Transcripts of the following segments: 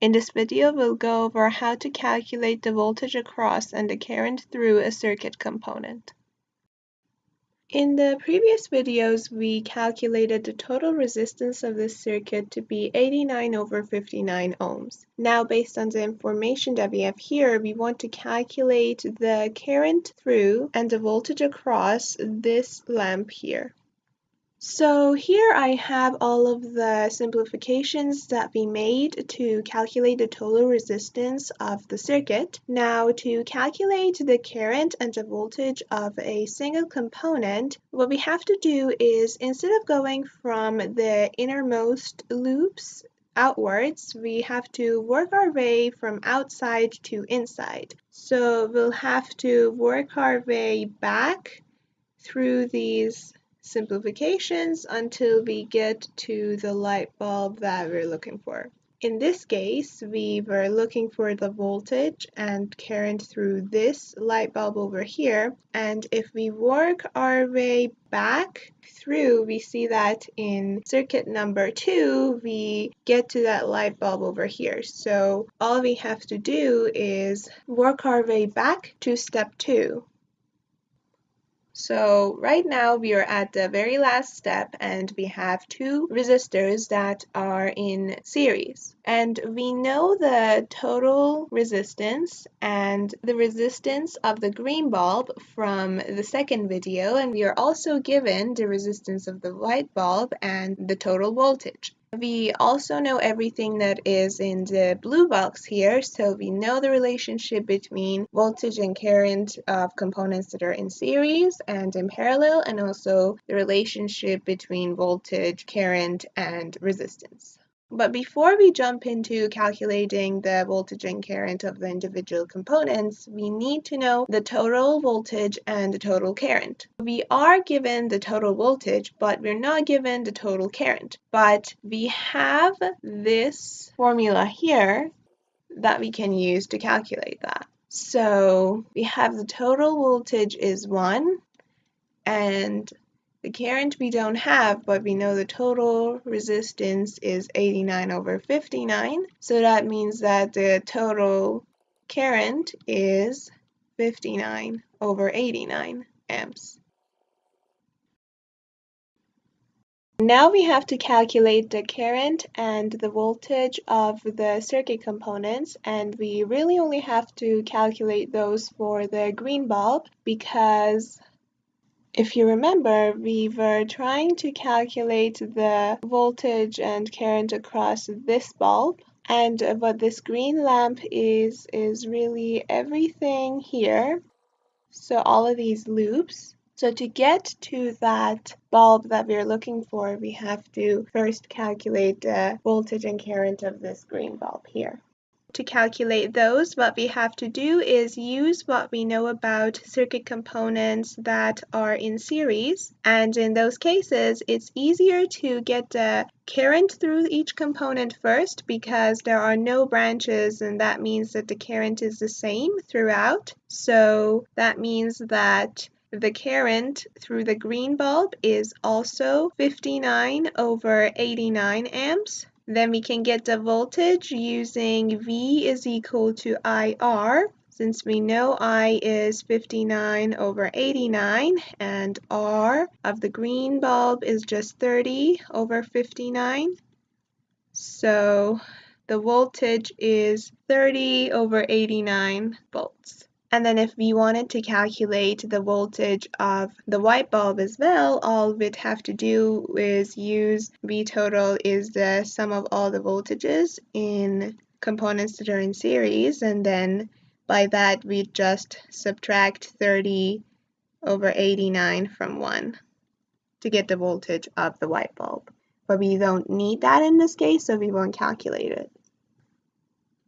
In this video, we'll go over how to calculate the voltage across and the current through a circuit component. In the previous videos, we calculated the total resistance of this circuit to be 89 over 59 ohms. Now, based on the information that we have here, we want to calculate the current through and the voltage across this lamp here. So here I have all of the simplifications that we made to calculate the total resistance of the circuit. Now to calculate the current and the voltage of a single component, what we have to do is instead of going from the innermost loops outwards, we have to work our way from outside to inside. So we'll have to work our way back through these simplifications until we get to the light bulb that we're looking for. In this case, we were looking for the voltage and current through this light bulb over here. And if we work our way back through, we see that in circuit number two, we get to that light bulb over here. So all we have to do is work our way back to step two. So right now we are at the very last step and we have two resistors that are in series. And we know the total resistance and the resistance of the green bulb from the second video and we are also given the resistance of the white bulb and the total voltage. We also know everything that is in the blue box here, so we know the relationship between voltage and current of components that are in series and in parallel, and also the relationship between voltage, current, and resistance. But before we jump into calculating the voltage and current of the individual components, we need to know the total voltage and the total current. We are given the total voltage, but we're not given the total current. But we have this formula here that we can use to calculate that. So we have the total voltage is 1 and the current we don't have, but we know the total resistance is 89 over 59. So that means that the total current is 59 over 89 amps. Now we have to calculate the current and the voltage of the circuit components and we really only have to calculate those for the green bulb because if you remember, we were trying to calculate the voltage and current across this bulb. And what this green lamp is, is really everything here. So all of these loops. So to get to that bulb that we're looking for, we have to first calculate the voltage and current of this green bulb here. To calculate those, what we have to do is use what we know about circuit components that are in series. And in those cases, it's easier to get the current through each component first because there are no branches and that means that the current is the same throughout. So that means that the current through the green bulb is also 59 over 89 amps. Then we can get the voltage using V is equal to IR since we know I is 59 over 89 and R of the green bulb is just 30 over 59. So the voltage is 30 over 89 volts. And then if we wanted to calculate the voltage of the white bulb as well, all we'd have to do is use V total is the sum of all the voltages in components that are in series. And then by that, we just subtract 30 over 89 from 1 to get the voltage of the white bulb. But we don't need that in this case, so we won't calculate it.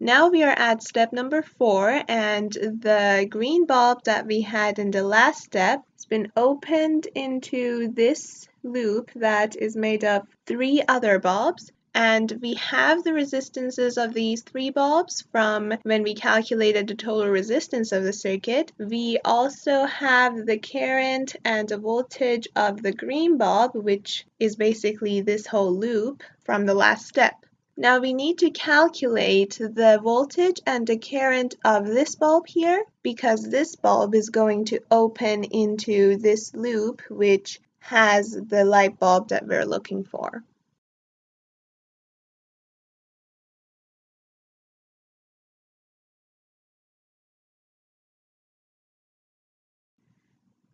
Now we are at step number four and the green bulb that we had in the last step has been opened into this loop that is made of three other bulbs and we have the resistances of these three bulbs from when we calculated the total resistance of the circuit. We also have the current and the voltage of the green bulb which is basically this whole loop from the last step. Now we need to calculate the voltage and the current of this bulb here because this bulb is going to open into this loop which has the light bulb that we're looking for.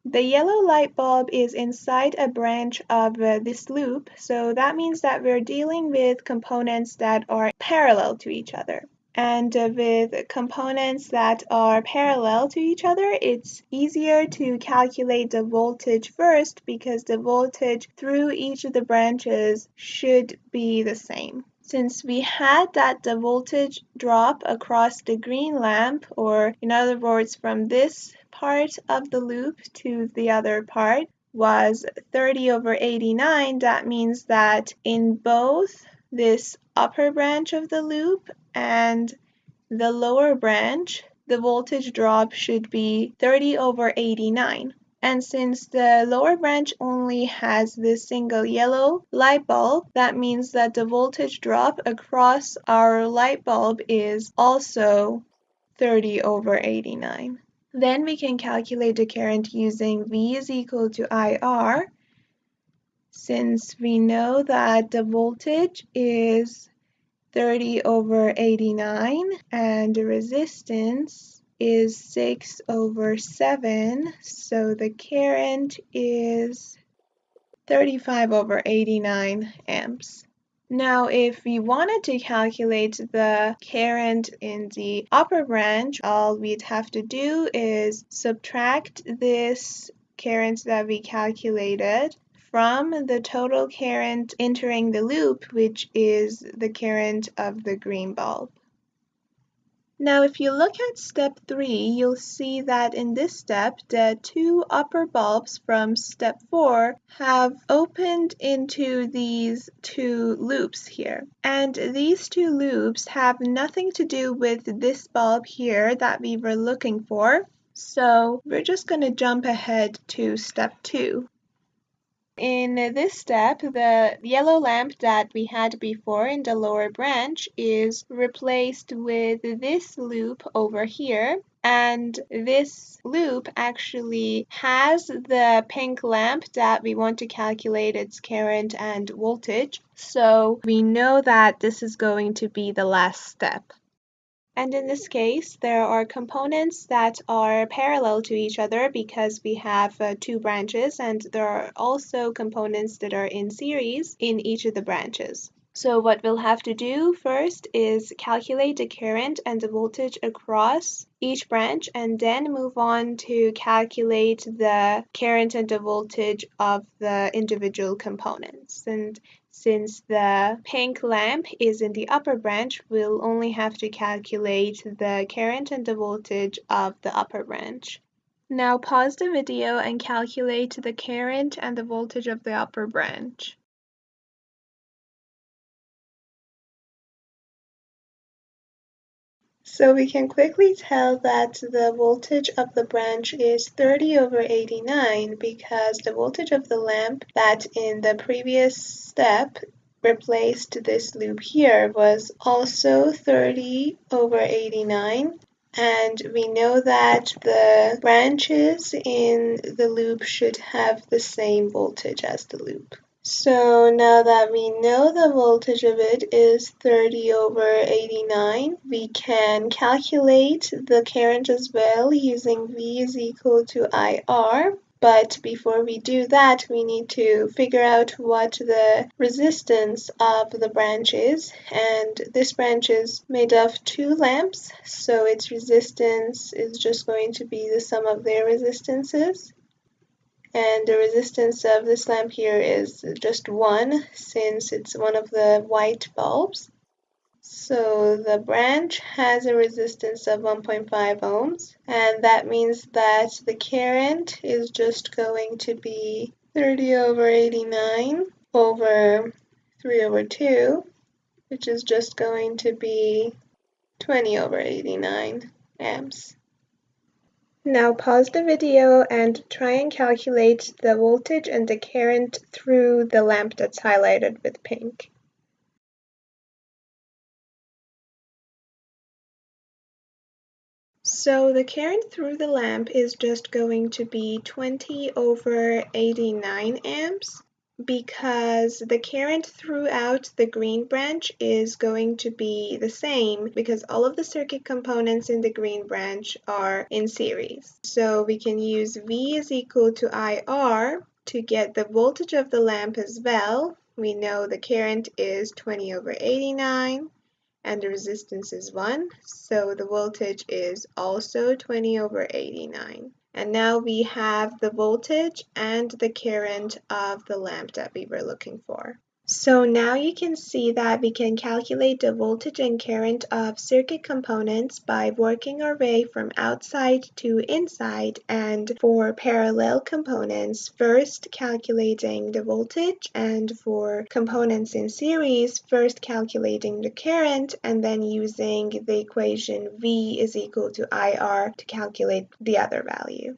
The yellow light bulb is inside a branch of uh, this loop, so that means that we're dealing with components that are parallel to each other. And uh, with components that are parallel to each other, it's easier to calculate the voltage first because the voltage through each of the branches should be the same. Since we had that the voltage drop across the green lamp, or in other words from this part of the loop to the other part was 30 over 89, that means that in both this upper branch of the loop and the lower branch, the voltage drop should be 30 over 89. And since the lower branch only has this single yellow light bulb, that means that the voltage drop across our light bulb is also 30 over 89. Then we can calculate the current using V is equal to IR since we know that the voltage is 30 over 89 and the resistance is 6 over 7, so the current is 35 over 89 amps. Now, if we wanted to calculate the current in the upper branch, all we'd have to do is subtract this current that we calculated from the total current entering the loop, which is the current of the green bulb. Now if you look at step 3, you'll see that in this step the two upper bulbs from step 4 have opened into these two loops here. And these two loops have nothing to do with this bulb here that we were looking for. So we're just going to jump ahead to step 2. In this step, the yellow lamp that we had before in the lower branch is replaced with this loop over here. And this loop actually has the pink lamp that we want to calculate its current and voltage. So we know that this is going to be the last step. And in this case, there are components that are parallel to each other because we have uh, two branches and there are also components that are in series in each of the branches. So what we'll have to do first is calculate the current and the voltage across each branch and then move on to calculate the current and the voltage of the individual components. And since the pink lamp is in the upper branch, we'll only have to calculate the current and the voltage of the upper branch. Now pause the video and calculate the current and the voltage of the upper branch. So we can quickly tell that the voltage of the branch is 30 over 89 because the voltage of the lamp that in the previous step replaced this loop here was also 30 over 89 and we know that the branches in the loop should have the same voltage as the loop. So now that we know the voltage of it is 30 over 89, we can calculate the current as well using V is equal to IR. But before we do that, we need to figure out what the resistance of the branch is. And this branch is made of two lamps, so its resistance is just going to be the sum of their resistances and the resistance of this lamp here is just 1 since it's one of the white bulbs. So the branch has a resistance of 1.5 ohms and that means that the current is just going to be 30 over 89 over 3 over 2 which is just going to be 20 over 89 amps. Now pause the video and try and calculate the voltage and the current through the lamp that's highlighted with pink. So the current through the lamp is just going to be 20 over 89 amps because the current throughout the green branch is going to be the same because all of the circuit components in the green branch are in series. So we can use V is equal to IR to get the voltage of the lamp as well. We know the current is 20 over 89 and the resistance is 1, so the voltage is also 20 over 89. And now we have the voltage and the current of the lamp that we were looking for. So now you can see that we can calculate the voltage and current of circuit components by working our way from outside to inside and for parallel components first calculating the voltage and for components in series first calculating the current and then using the equation V is equal to IR to calculate the other value.